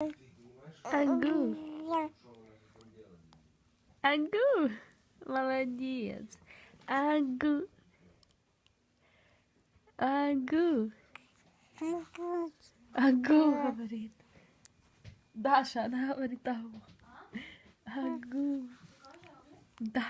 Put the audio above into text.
Агу. Агу. Молодец. Агу. Агу. Агу говорит. Даша, она говорит агу. А? Агу. Да.